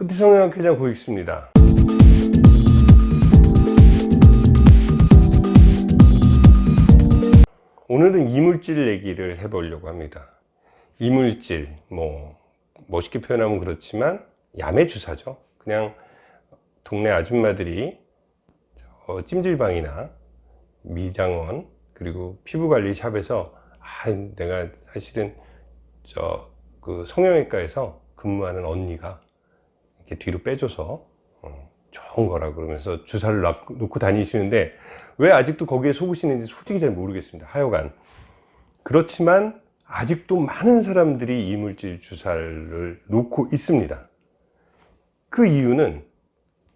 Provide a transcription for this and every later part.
뿌띠 성형학회장 고익수입니다. 오늘은 이물질 얘기를 해 보려고 합니다. 이물질, 뭐 멋있게 표현하면 그렇지만 야매 주사죠. 그냥 동네 아줌마들이 어, 찜질방이나 미장원 그리고 피부관리 샵에서 아 내가 사실은 저 그 성형외과에서 근무하는 언니가 뒤로 빼줘서 어, 좋은 거라 그러면서 주사를 놓고, 다니시는데 왜 아직도 거기에 속으시는지 솔직히 잘 모르겠습니다 하여간. 그렇지만 아직도 많은 사람들이 이물질 주사를 놓고 있습니다. 그 이유는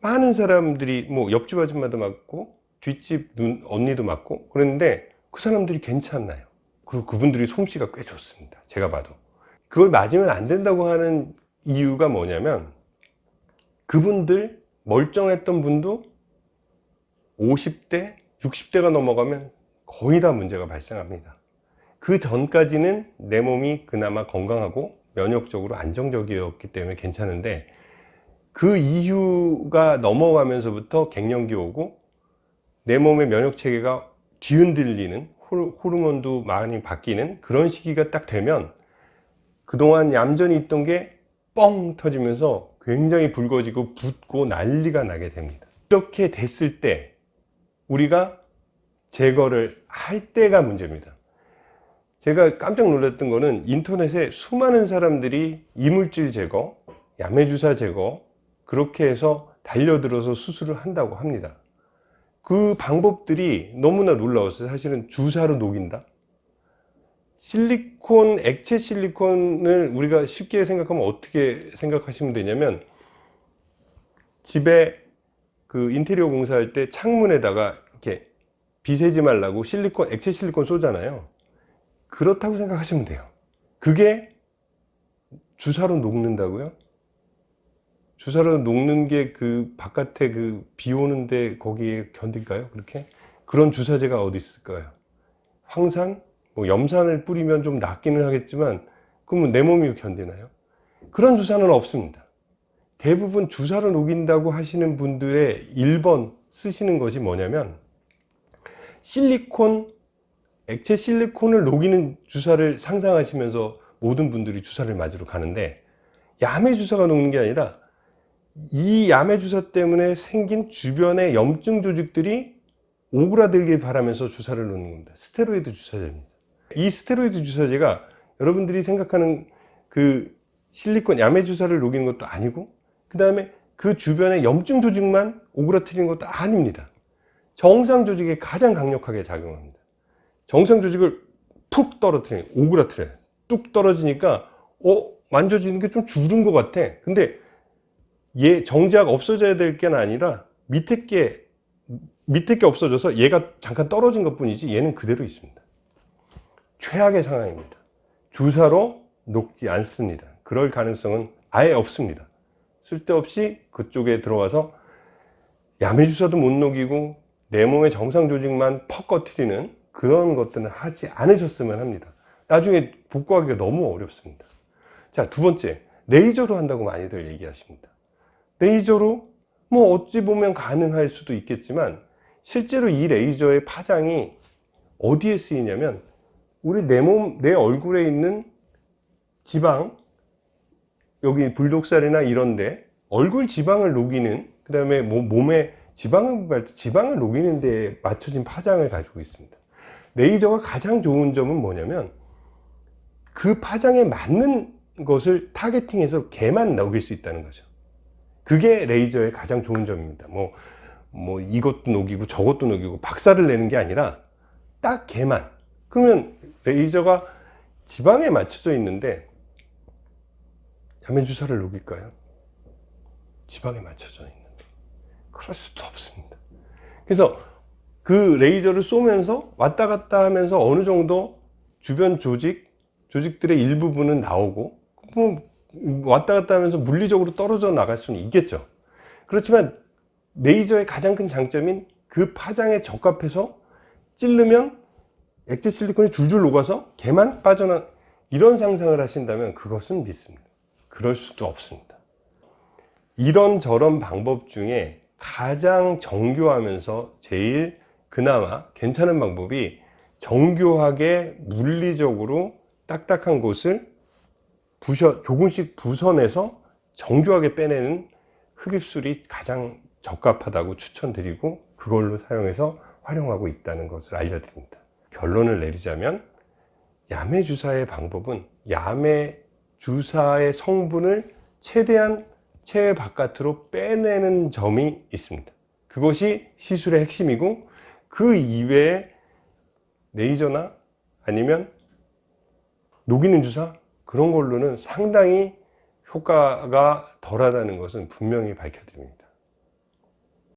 많은 사람들이 뭐 옆집 아줌마도 맞고 뒷집 눈, 언니도 맞고 그랬는데 그 사람들이 괜찮나요? 그리고 그분들이 솜씨가 꽤 좋습니다 제가 봐도. 그걸 맞으면 안 된다고 하는 이유가 뭐냐면 그분들 멀쩡했던 분도 50대 60대가 넘어가면 거의 다 문제가 발생합니다. 그 전까지는 내 몸이 그나마 건강하고 면역적으로 안정적이었기 때문에 괜찮은데 그 이유가 넘어가면서부터 갱년기 오고 내 몸의 면역 체계가 뒤흔들리는 호르몬도 많이 바뀌는 그런 시기가 딱 되면 그동안 얌전히 있던 게 뻥 터지면서 굉장히 붉어지고 붓고 난리가 나게 됩니다. 이렇게 됐을 때 우리가 제거를 할 때가 문제입니다. 제가 깜짝 놀랐던 거는 인터넷에 수많은 사람들이 이물질 제거, 야매주사 제거 그렇게 해서 달려들어서 수술을 한다고 합니다. 그 방법들이 너무나 놀라웠어요. 사실은 주사로 녹인다 실리콘, 액체 실리콘을 우리가 쉽게 생각하면 어떻게 생각하시면 되냐면 집에 그 인테리어 공사할 때 창문에다가 이렇게 비새지 말라고 실리콘, 액체 실리콘 쏘잖아요 그렇다고 생각하시면 돼요 그게 주사로 녹는다고요? 주사로 녹는 게 그 바깥에 그 비 오는데 거기에 견딜까요? 그렇게? 그런 주사제가 어디 있을까요? 황산? 뭐 염산을 뿌리면 좀 낫기는 하겠지만 그러면 내 몸이 견디나요? 그런 주사는 없습니다. 대부분 주사로 녹인다고 하시는 분들의 1번 쓰시는 것이 뭐냐면 실리콘 액체 실리콘을 녹이는 주사를 상상하시면서 모든 분들이 주사를 맞으러 가는데 야매 주사가 녹는 게 아니라 이 야매 주사 때문에 생긴 주변의 염증 조직들이 오그라들길 바라면서 주사를 놓는 겁니다. 스테로이드 주사제입니다 이 스테로이드 주사제가 여러분들이 생각하는 그 실리콘 야매 주사를 녹이는 것도 아니고 그 다음에 그 주변의 염증 조직만 오그라뜨리는 것도 아닙니다. 정상 조직에 가장 강력하게 작용합니다. 정상 조직을 푹 떨어뜨리는 오그라뜨려요. 뚝 떨어지니까 어 만져지는 게 좀 줄은 것 같아. 근데 얘 정지하고 없어져야 될 게 아니라 밑에 게 밑에 게 없어져서 얘가 잠깐 떨어진 것 뿐이지 얘는 그대로 있습니다 최악의 상황입니다. 주사로 녹지 않습니다. 그럴 가능성은 아예 없습니다. 쓸데없이 그쪽에 들어가서 야매주사도 못 녹이고 내 몸의 정상 조직만 퍽 꺼트리는 그런 것들은 하지 않으셨으면 합니다. 나중에 복구하기가 너무 어렵습니다. 자 두 번째. 레이저로 한다고 많이들 얘기하십니다. 레이저로 뭐 어찌 보면 가능할 수도 있겠지만 실제로 이 레이저의 파장이 어디에 쓰이냐면 우리 내 몸, 내 얼굴에 있는 지방 여기 불독살이나 이런데 얼굴 지방을 녹이는 그 다음에 몸에 지방을 지방을 녹이는 데 맞춰진 파장을 가지고 있습니다. 레이저가 가장 좋은 점은 뭐냐면 그 파장에 맞는 것을 타겟팅해서 개만 녹일 수 있다는 거죠. 그게 레이저의 가장 좋은 점입니다. 뭐, 뭐 이것도 녹이고 저것도 녹이고 박살을 내는 게 아니라 딱 개만. 그러면 레이저가 지방에 맞춰져 있는데 야매주사를 녹일까요? 지방에 맞춰져 있는데. 그럴 수도 없습니다. 그래서 그 레이저를 쏘면서 왔다 갔다 하면서 어느 정도 주변 조직 조직들의 일부분은 나오고 뭐 왔다 갔다 하면서 물리적으로 떨어져 나갈 수는 있겠죠. 그렇지만 레이저의 가장 큰 장점인 그 파장에 적합해서 찌르면 액체 실리콘이 줄줄 녹아서 개만 빠져나 이런 상상을 하신다면 그것은 믿습니다 그럴 수도 없습니다 이런 저런 방법 중에 가장 정교하면서 제일 그나마 괜찮은 방법이 정교하게 물리적으로 딱딱한 곳을 부셔, 조금씩 부선해서 정교하게 빼내는 흡입술이 가장 적합하다고 추천드리고 그걸로 사용해서 활용하고 있다는 것을 알려드립니다. 결론을 내리자면 야매 주사의 방법은 야매 주사의 성분을 최대한 체외 바깥으로 빼내는 점이 있습니다. 그것이 시술의 핵심이고 그 이외에 레이저나 아니면 녹이는 주사 그런 걸로는 상당히 효과가 덜하다는 것은 분명히 밝혀드립니다.